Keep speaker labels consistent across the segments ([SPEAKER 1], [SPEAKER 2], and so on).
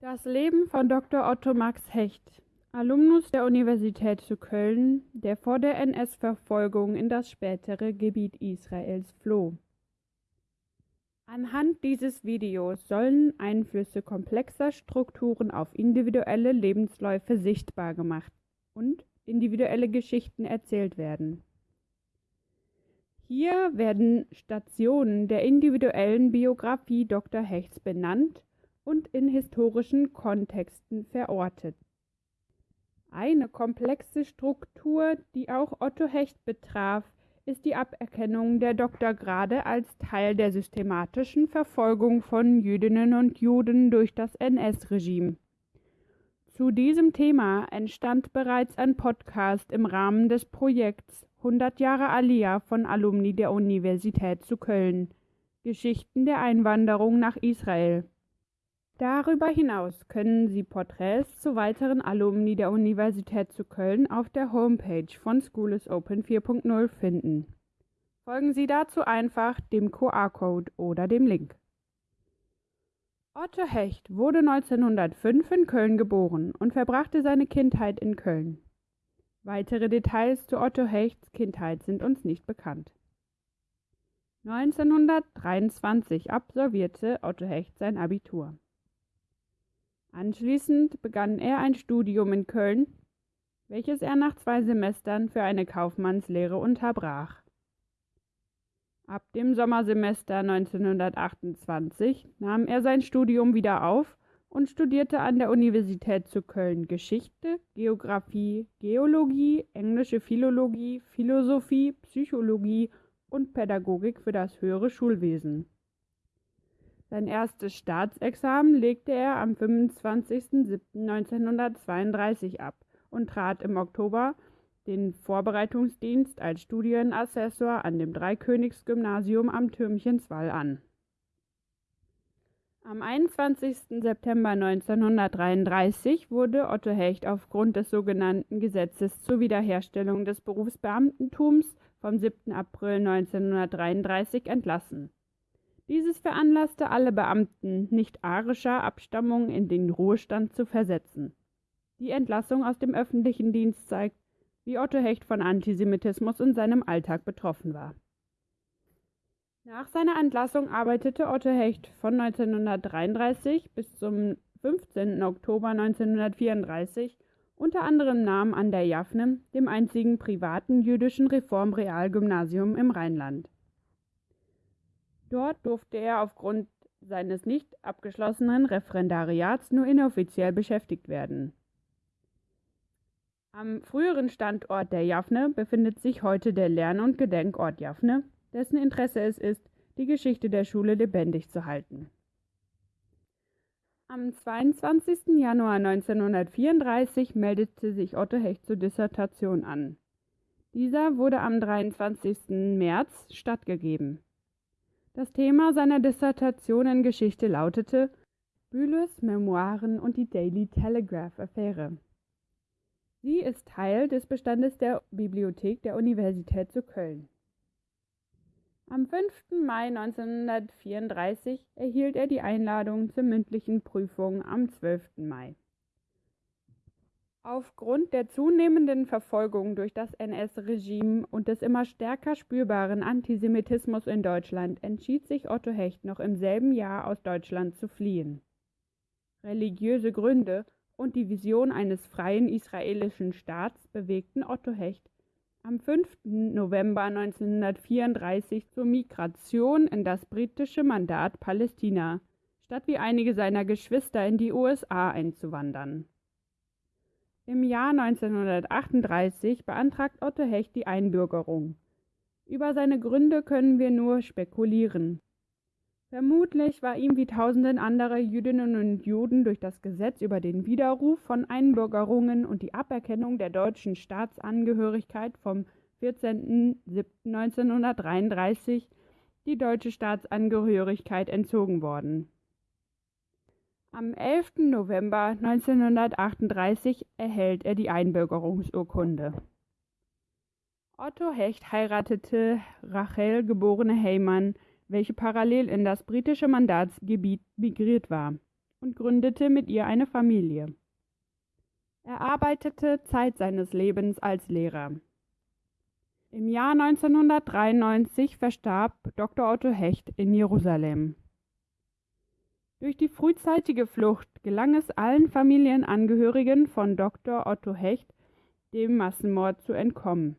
[SPEAKER 1] Das Leben von Dr. Otto Max Hecht, Alumnus der Universität zu Köln, der vor der NS-Verfolgung in das spätere Gebiet Israels floh. Anhand dieses Videos sollen Einflüsse komplexer Strukturen auf individuelle Lebensläufe sichtbar gemacht und individuelle Geschichten erzählt werden. Hier werden Stationen der individuellen Biografie Dr. Hechts benannt und in historischen Kontexten verortet. Eine komplexe Struktur, die auch Otto Hecht betraf, ist die Aberkennung der Doktorgrade als Teil der systematischen Verfolgung von Jüdinnen und Juden durch das NS-Regime. Zu diesem Thema entstand bereits ein Podcast im Rahmen des Projekts 100 Jahre Aliyah von Alumni der Universität zu Köln. Geschichten der Einwanderung nach Israel. Darüber hinaus können Sie Porträts zu weiteren Alumni der Universität zu Köln auf der Homepage von School is Open 4.0 finden. Folgen Sie dazu einfach dem QR-Code oder dem Link. Otto Hecht wurde 1905 in Köln geboren und verbrachte seine Kindheit in Köln. Weitere Details zu Otto Hechts Kindheit sind uns nicht bekannt. 1923 absolvierte Otto Hecht sein Abitur. Anschließend begann er ein Studium in Köln, welches er nach zwei Semestern für eine Kaufmannslehre unterbrach. Ab dem Sommersemester 1928 nahm er sein Studium wieder auf und studierte an der Universität zu Köln Geschichte, Geographie, Geologie, englische Philologie, Philosophie, Psychologie und Pädagogik für das höhere Schulwesen. Sein erstes Staatsexamen legte er am 25.07.1932 ab und trat im Oktober den Vorbereitungsdienst als Studienassessor an dem Dreikönigsgymnasium am Türmchenswall an. Am 21. September 1933 wurde Otto Hecht aufgrund des sogenannten Gesetzes zur Wiederherstellung des Berufsbeamtentums vom 7. April 1933 entlassen. Dieses veranlasste alle Beamten nicht-arischer Abstammung in den Ruhestand zu versetzen. Die Entlassung aus dem öffentlichen Dienst zeigt, wie Otto Hecht von Antisemitismus in seinem Alltag betroffen war. Nach seiner Entlassung arbeitete Otto Hecht von 1933 bis zum 15. Oktober 1934 unter anderem Namen an der Jaffne, dem einzigen privaten jüdischen Reformrealgymnasium im Rheinland. Dort durfte er aufgrund seines nicht abgeschlossenen Referendariats nur inoffiziell beschäftigt werden. Am früheren Standort der Jaffne befindet sich heute der Lern- und Gedenkort Jaffne, dessen Interesse es ist, die Geschichte der Schule lebendig zu halten. Am 22. Januar 1934 meldete sich Otto Hecht zur Dissertation an. Dieser wurde am 23. März stattgegeben. Das Thema seiner Dissertation in Geschichte lautete Bühlers Memoiren und die Daily Telegraph-Affäre. Sie ist Teil des Bestandes der Bibliothek der Universität zu Köln. Am 5. Mai 1934 erhielt er die Einladung zur mündlichen Prüfung am 12. Mai. Aufgrund der zunehmenden Verfolgung durch das NS-Regime und des immer stärker spürbaren Antisemitismus in Deutschland entschied sich Otto Hecht noch im selben Jahr aus Deutschland zu fliehen. Religiöse Gründe und die Vision eines freien israelischen Staats bewegten Otto Hecht am 5. November 1934 zur Migration in das britische Mandat Palästina, statt wie einige seiner Geschwister in die USA einzuwandern. Im Jahr 1938 beantragt Otto Hecht die Einbürgerung. Über seine Gründe können wir nur spekulieren. Vermutlich war ihm wie tausenden anderer Jüdinnen und Juden durch das Gesetz über den Widerruf von Einbürgerungen und die Aberkennung der deutschen Staatsangehörigkeit vom 14.07.1933 die deutsche Staatsangehörigkeit entzogen worden am 11. November 1938 erhält er die Einbürgerungsurkunde. Otto Hecht heiratete Rachel geborene Heymann, welche parallel in das britische Mandatsgebiet migriert war. und gründete mit ihr eine Familie. Er arbeitete Zeit seines Lebens als Lehrer. Im Jahr 1993 verstarb Dr. Otto Hecht in Jerusalem. Durch die frühzeitige Flucht gelang es allen Familienangehörigen von Dr. Otto Hecht, dem Massenmord zu entkommen.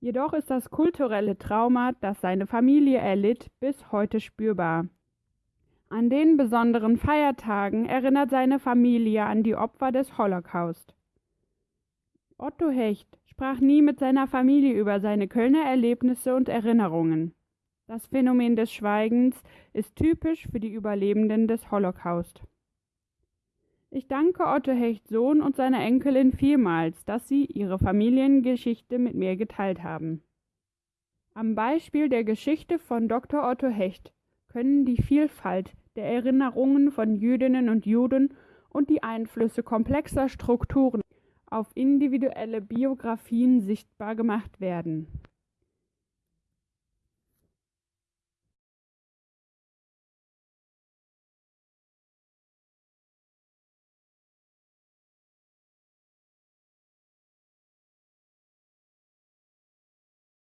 [SPEAKER 1] Jedoch ist das kulturelle Trauma, das seine Familie erlitt, bis heute spürbar. An den besonderen Feiertagen erinnert seine Familie an die Opfer des Holocaust. Otto Hecht sprach nie mit seiner Familie über seine Kölner Erlebnisse und Erinnerungen. Das Phänomen des Schweigens ist typisch für die Überlebenden des Holocaust. Ich danke Otto Hecht Sohn und seiner Enkelin vielmals, dass sie ihre Familiengeschichte mit mir geteilt haben. Am Beispiel der Geschichte von Dr. Otto Hecht können die Vielfalt der Erinnerungen von Jüdinnen und Juden und die Einflüsse komplexer Strukturen auf individuelle Biografien sichtbar gemacht werden